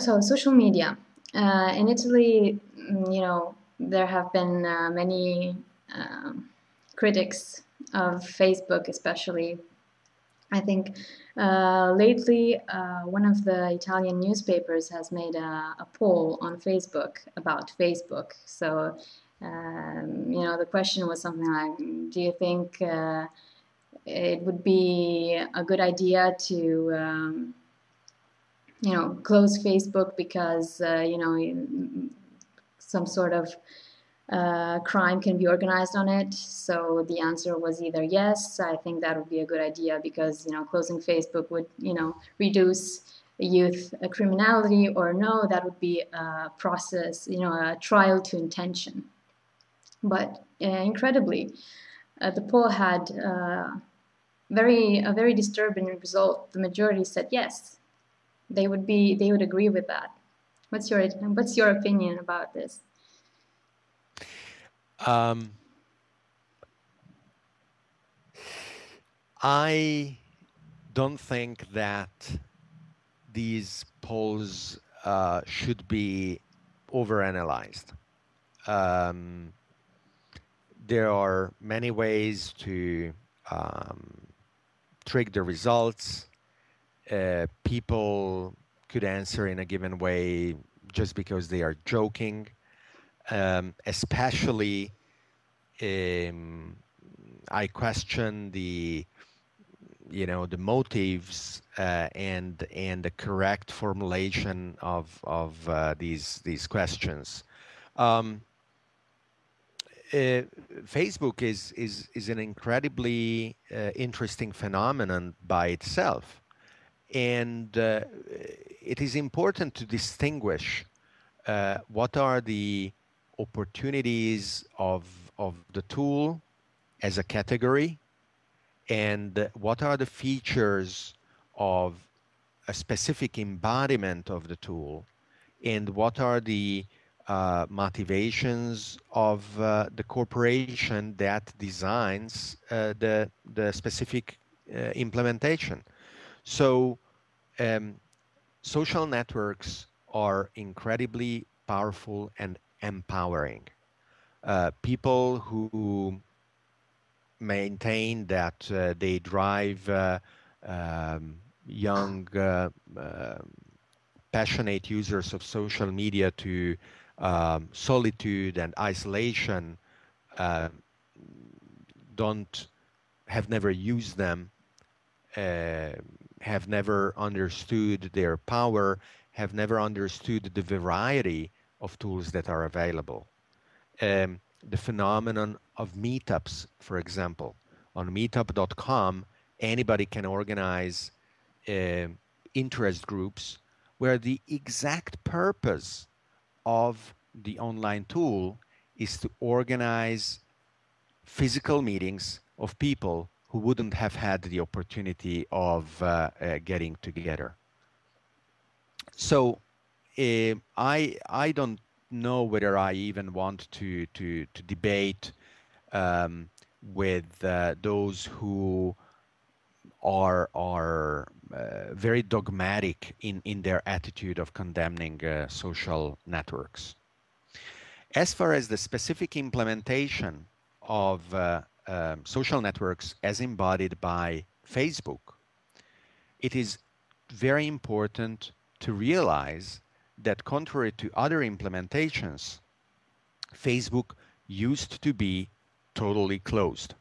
So social media uh, in Italy, mm, you know, there have been uh, many um, critics of Facebook, especially. I think uh, lately uh, one of the Italian newspapers has made a, a poll on Facebook about Facebook. So, um, you know, the question was something like, do you think uh, it would be a good idea to um, you know close Facebook because uh, you know some sort of uh, crime can be organized on it. So the answer was either yes. I think that would be a good idea because you know closing Facebook would you know reduce youth criminality, or no, that would be a process, you know, a trial to intention. But uh, incredibly, uh, the poll had uh, very a very disturbing result. The majority said yes. They would be they would agree with that. What's your what's your opinion about this? Um, I don't think that these polls uh, should be overanalyzed. Um, there are many ways to um, trick the results. Uh, people could answer in a given way just because they are joking, um, especially um, I question the you know the motives uh, and and the correct formulation of of uh, these these questions. Um, uh, Facebook is is is an incredibly uh, interesting phenomenon by itself, and uh, it is important to distinguish uh, what are the opportunities of of the tool as a category, and what are the features of a specific embodiment of the tool, and what are the uh, motivations of uh, the corporation that designs uh, the, the specific uh, implementation. So um, social networks are incredibly powerful and empowering. Uh, people who maintain that uh, they drive um, young, passionate users of social media to um, solitude and isolation uh, don't have never used them, uh, have never understood their power, have never understood the variety of tools that are available. Um, the phenomenon of meetups, for example, on meetup.com, anybody can organize uh, interest groups where the exact purpose of the online tool is to organize physical meetings of people who wouldn't have had the opportunity of uh, uh, getting together. So uh, I I don't know whether I even want to to to debate um, with uh, those who are are uh, very dogmatic in, in their attitude of condemning uh, social networks. As far as the specific implementation of uh, um, social networks as embodied by Facebook, it is very important to realize that contrary to other implementations, Facebook used to be totally closed.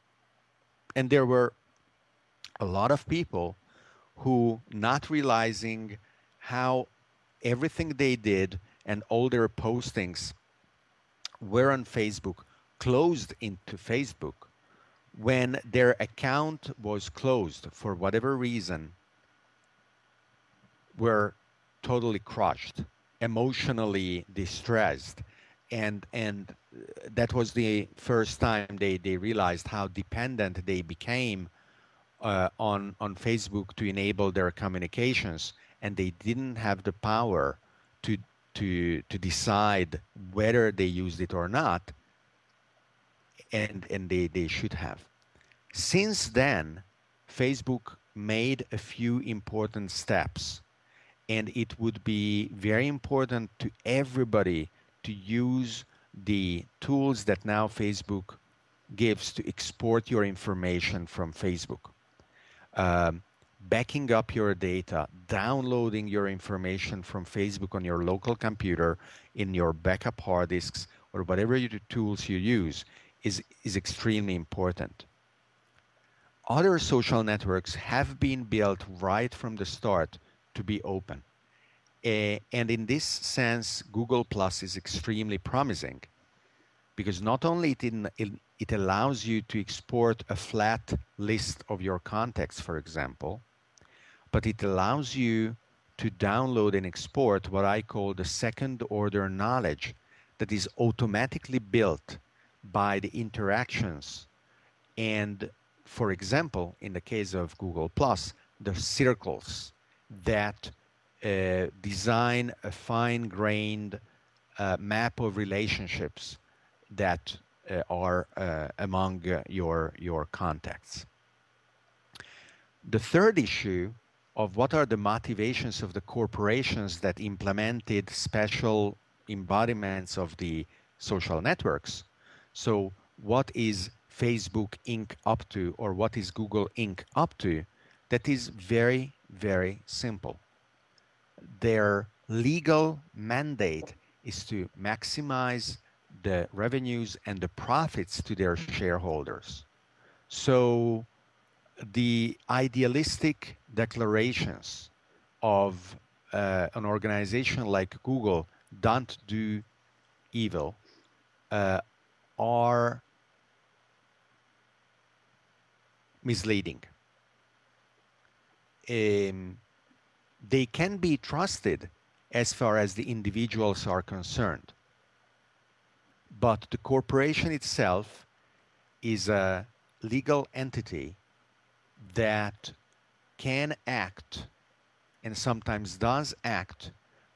And there were a lot of people who not realizing how everything they did and all their postings were on Facebook closed into Facebook when their account was closed for whatever reason were totally crushed emotionally distressed and and that was the first time they they realized how dependent they became uh, on on Facebook to enable their communications, and they didn't have the power to to to decide whether they used it or not, and and they they should have. Since then, Facebook made a few important steps, and it would be very important to everybody to use the tools that now Facebook gives to export your information from Facebook. Um, backing up your data, downloading your information from Facebook on your local computer in your backup hard disks or whatever tools you use is, is extremely important. Other social networks have been built right from the start to be open. Uh, and in this sense, Google Plus is extremely promising because not only it, in, it, it allows you to export a flat list of your contacts, for example, but it allows you to download and export what I call the second order knowledge that is automatically built by the interactions and for example in the case of google plus the circles that uh, design a fine-grained uh, map of relationships that uh, are uh, among uh, your your contacts the third issue of what are the motivations of the corporations that implemented special embodiments of the social networks. So, what is Facebook Inc. up to, or what is Google Inc. up to? That is very, very simple. Their legal mandate is to maximize the revenues and the profits to their shareholders. So, the idealistic declarations of uh, an organization like Google don't do evil uh, are misleading. Um, they can be trusted as far as the individuals are concerned. But the corporation itself is a legal entity that can act and sometimes does act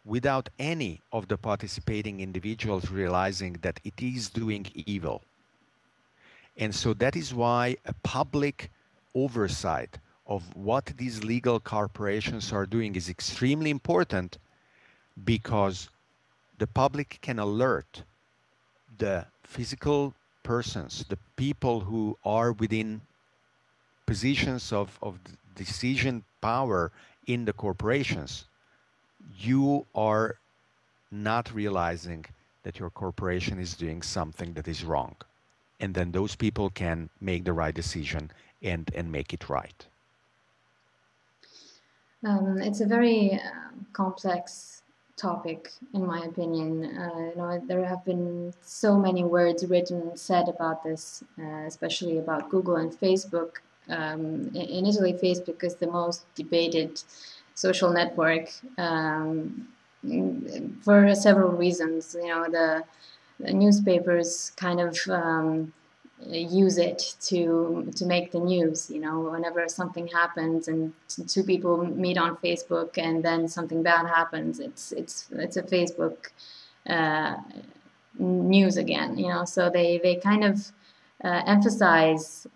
without any of the participating individuals realizing that it is doing evil. And so that is why a public oversight of what these legal corporations are doing is extremely important because the public can alert the physical persons, the people who are within positions of, of decision power in the corporations, you are not realizing that your corporation is doing something that is wrong. And then those people can make the right decision and, and make it right. Um, it's a very uh, complex topic, in my opinion. Uh, you know, there have been so many words written, said about this, uh, especially about Google and Facebook um, in Italy, Facebook is the most debated social network um, for several reasons. You know, the, newspapers kind of um, use it to to make the news. You know, whenever something happens and two people meet on Facebook and then something bad happens, it's it's it's a Facebook uh, news again. You know, so they they kind of uh, emphasize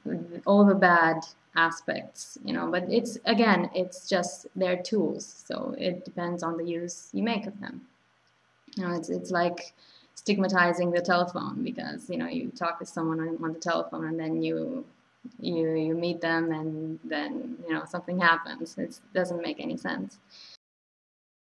all the bad aspects, you know, but it's again, it's just their tools. So it depends on the use you make of them. You know, it's, it's like stigmatizing the telephone because, you know, you talk to someone on, on the telephone and then you, you, you meet them and then, you know, something happens. It doesn't make any sense.